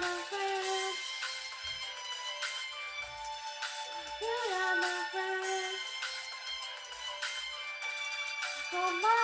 You are my friend. You are my friend. So my.